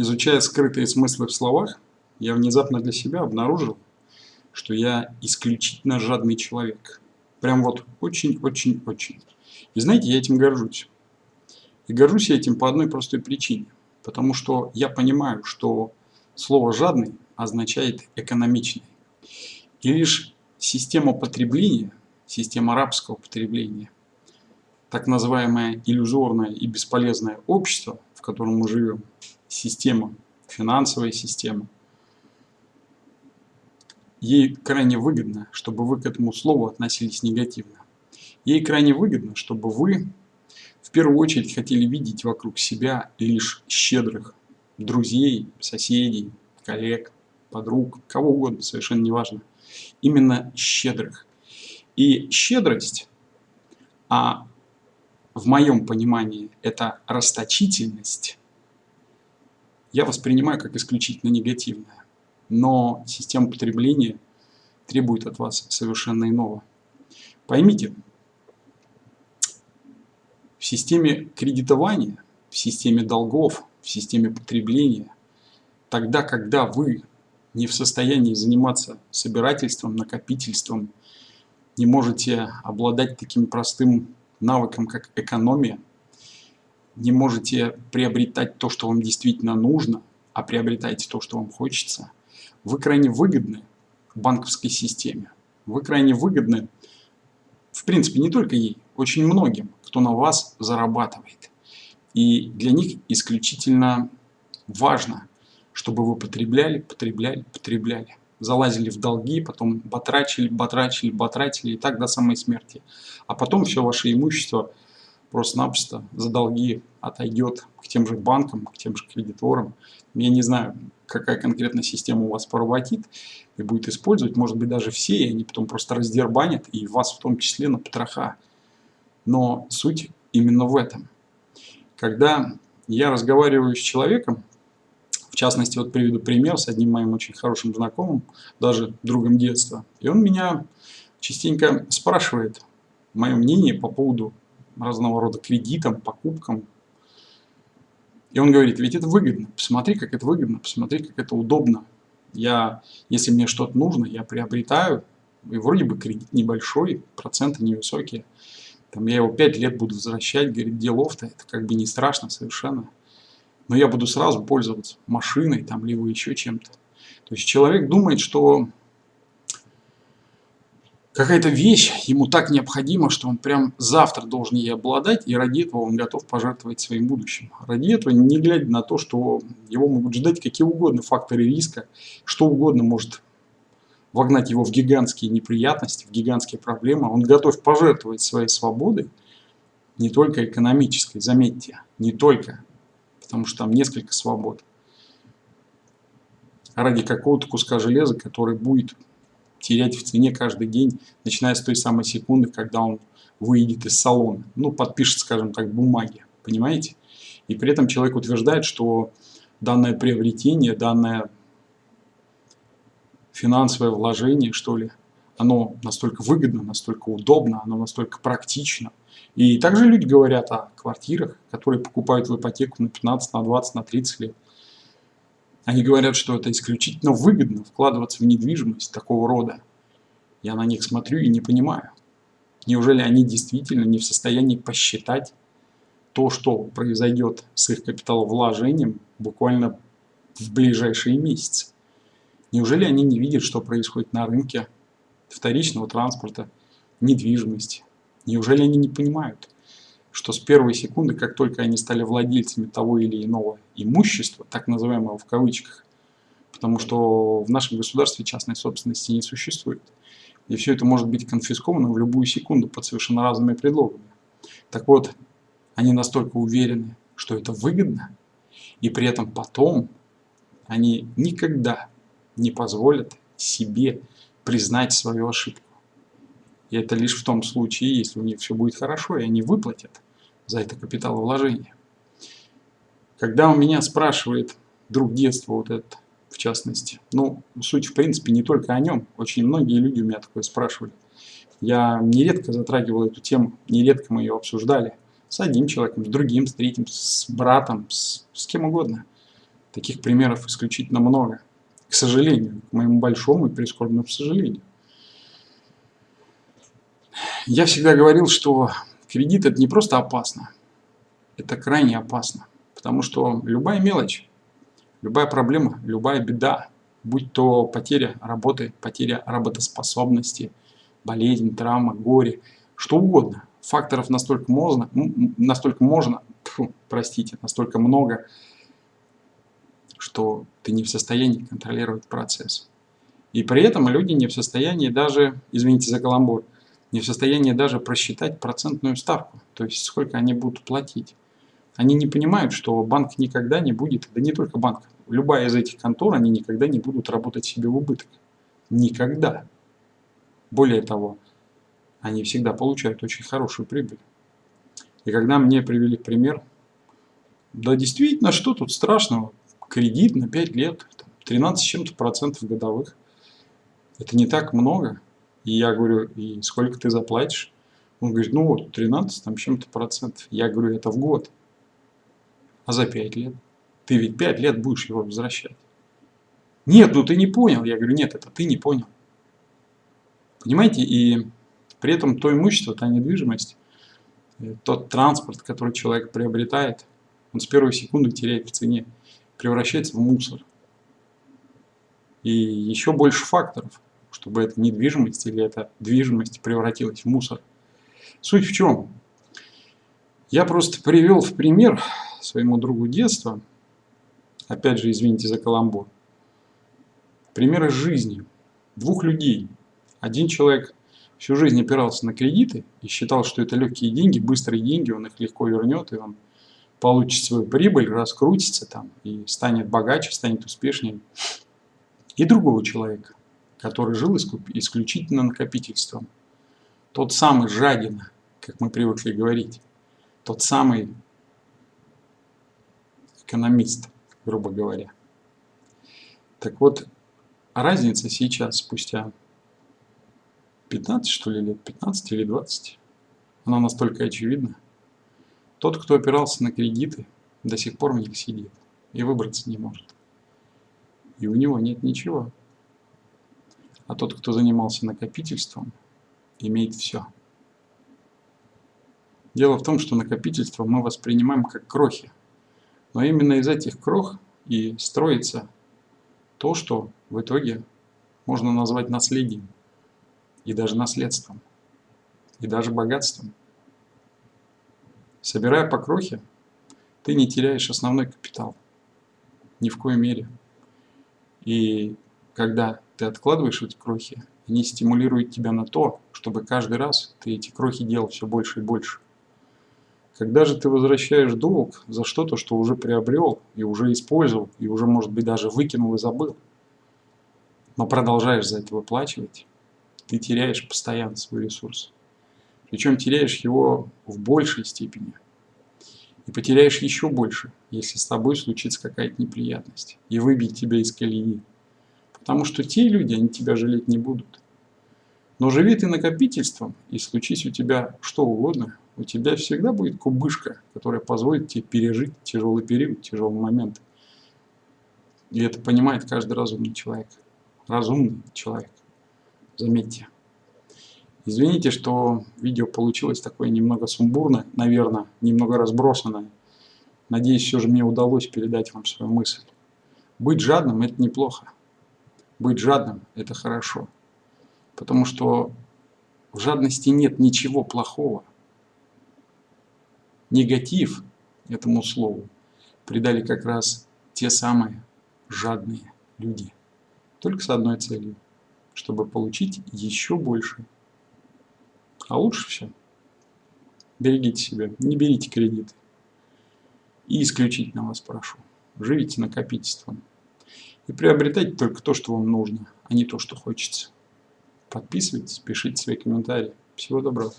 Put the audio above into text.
изучая скрытые смыслы в словах, я внезапно для себя обнаружил, что я исключительно жадный человек. Прям вот очень-очень-очень. И знаете, я этим горжусь. И горжусь я этим по одной простой причине. Потому что я понимаю, что слово «жадный» означает «экономичный». И лишь система потребления, система рабского потребления, так называемое иллюзорное и бесполезное общество, в котором мы живем, система, финансовая система, ей крайне выгодно, чтобы вы к этому слову относились негативно. Ей крайне выгодно, чтобы вы в первую очередь хотели видеть вокруг себя лишь щедрых друзей, соседей, коллег, подруг, кого угодно, совершенно неважно. Именно щедрых. И щедрость, а в моем понимании это расточительность, я воспринимаю как исключительно негативное. Но система потребления требует от вас совершенно иного. Поймите, в системе кредитования, в системе долгов, в системе потребления, тогда, когда вы не в состоянии заниматься собирательством, накопительством, не можете обладать таким простым навыком, как экономия, не можете приобретать то, что вам действительно нужно, а приобретаете то, что вам хочется, вы крайне выгодны банковской системе. Вы крайне выгодны, в принципе, не только ей, очень многим, кто на вас зарабатывает. И для них исключительно важно, чтобы вы потребляли, потребляли, потребляли. Залазили в долги, потом батрачили, батрачили, батратили и так до самой смерти. А потом все ваше имущество просто-напросто за долги отойдет к тем же банкам, к тем же кредиторам. Я не знаю, какая конкретно система у вас поработит и будет использовать. Может быть, даже все, и они потом просто раздербанят, и вас в том числе на потроха. Но суть именно в этом. Когда я разговариваю с человеком, в частности, вот приведу пример с одним моим очень хорошим знакомым, даже другом детства, и он меня частенько спрашивает мое мнение по поводу разного рода кредитам, покупкам. И он говорит, ведь это выгодно, посмотри, как это выгодно, посмотри, как это удобно. Я, если мне что-то нужно, я приобретаю, и вроде бы кредит небольшой, проценты невысокие. Там я его 5 лет буду возвращать, говорит, делов-то, это как бы не страшно совершенно. Но я буду сразу пользоваться машиной, там, либо еще чем-то. То есть человек думает, что какая-то вещь ему так необходима, что он прям завтра должен ей обладать, и ради этого он готов пожертвовать своим будущим. Ради этого, не глядя на то, что его могут ждать какие угодно факторы риска, что угодно может вогнать его в гигантские неприятности, в гигантские проблемы, он готов пожертвовать своей свободой, не только экономической, заметьте, не только, потому что там несколько свобод, ради какого-то куска железа, который будет терять в цене каждый день, начиная с той самой секунды, когда он выйдет из салона. Ну, подпишет, скажем так, бумаги. Понимаете? И при этом человек утверждает, что данное приобретение, данное финансовое вложение, что ли, оно настолько выгодно, настолько удобно, оно настолько практично. И также люди говорят о квартирах, которые покупают в ипотеку на 15, на 20, на 30 лет. Они говорят, что это исключительно выгодно вкладываться в недвижимость такого рода. Я на них смотрю и не понимаю. Неужели они действительно не в состоянии посчитать то, что произойдет с их капиталовложением буквально в ближайшие месяцы? Неужели они не видят, что происходит на рынке вторичного транспорта, недвижимости? Неужели они не понимают, что с первой секунды, как только они стали владельцами того или иного имущества, так называемого в кавычках, потому что в нашем государстве частной собственности не существует, и все это может быть конфисковано в любую секунду под совершенно разными предлогами. Так вот, они настолько уверены, что это выгодно, и при этом потом они никогда не позволят себе признать свою ошибку. И это лишь в том случае, если у них все будет хорошо, и они выплатят за это капиталовложение. Когда у меня спрашивает друг детства вот этот, в частности, ну, суть в принципе не только о нем, очень многие люди у меня такое спрашивали. Я нередко затрагивал эту тему, нередко мы ее обсуждали с одним человеком, с другим, с третьим, с братом, с, с кем угодно. Таких примеров исключительно много. К сожалению, к моему большому и прискорбному сожалению. Я всегда говорил, что кредит это не просто опасно, это крайне опасно. Потому что любая мелочь, любая проблема, любая беда, будь то потеря работы, потеря работоспособности, болезнь, травма, горе, что угодно. Факторов настолько можно, настолько можно, фу, простите, настолько много, что ты не в состоянии контролировать процесс. И при этом люди не в состоянии даже, извините за каламбур, не в состоянии даже просчитать процентную ставку, то есть сколько они будут платить. Они не понимают, что банк никогда не будет, да не только банк, любая из этих контор, они никогда не будут работать себе в убыток. Никогда. Более того, они всегда получают очень хорошую прибыль. И когда мне привели пример, да действительно, что тут страшного? Кредит на 5 лет, 13 с чем-то процентов годовых. Это не так много. И я говорю, и сколько ты заплатишь? Он говорит, ну вот, 13 там чем-то процентов. Я говорю, это в год. А за 5 лет? Ты ведь 5 лет будешь его возвращать. Нет, ну ты не понял. Я говорю, нет, это ты не понял. Понимаете, и при этом то имущество, та недвижимость, э, тот транспорт, который человек приобретает, он с первой секунды теряет в цене, превращается в мусор. И еще больше факторов, чтобы эта недвижимость или эта движимость превратилась в мусор. Суть в чем? Я просто привел в пример своему другу детства, опять же, извините за каламбур, пример из жизни двух людей. Один человек всю жизнь опирался на кредиты и считал, что это легкие деньги, быстрые деньги, он их легко вернет, и он получит свою прибыль, раскрутится там и станет богаче, станет успешнее. И другого человека, который жил исключительно накопительством. Тот самый жадина, как мы привыкли говорить, тот самый экономист, грубо говоря. Так вот, разница сейчас, спустя 15 что ли лет, 15 или 20. Она настолько очевидна. Тот, кто опирался на кредиты, до сих пор в них сидит и выбраться не может. И у него нет ничего. А тот, кто занимался накопительством, имеет все. Дело в том, что накопительство мы воспринимаем как крохи. Но именно из этих крох и строится то, что в итоге можно назвать наследием и даже наследством, и даже богатством. Собирая по крохе, ты не теряешь основной капитал. Ни в коей мере. И когда ты откладываешь эти крохи, они стимулируют тебя на то, чтобы каждый раз ты эти крохи делал все больше и больше. Когда же ты возвращаешь долг за что-то, что уже приобрел и уже использовал, и уже, может быть, даже выкинул и забыл, но продолжаешь за это выплачивать, ты теряешь постоянно свой ресурс. Причем теряешь его в большей степени. И потеряешь еще больше, если с тобой случится какая-то неприятность и выбить тебя из колеи. Потому что те люди, они тебя жалеть не будут. Но живи ты накопительством, и случись у тебя что угодно, у тебя всегда будет кубышка, которая позволит тебе пережить тяжелый период, тяжелый момент. И это понимает каждый разумный человек. Разумный человек. Заметьте. Извините, что видео получилось такое немного сумбурное, наверное, немного разбросанное. Надеюсь, все же мне удалось передать вам свою мысль. Быть жадным – это неплохо. Быть жадным – это хорошо. Потому что в жадности нет ничего плохого. Негатив этому слову придали как раз те самые жадные люди. Только с одной целью – чтобы получить еще больше. А лучше все. Берегите себя, не берите кредиты. И исключительно вас прошу, живите накопительством. И приобретайте только то, что вам нужно, а не то, что хочется. Подписывайтесь, пишите свои комментарии. Всего доброго.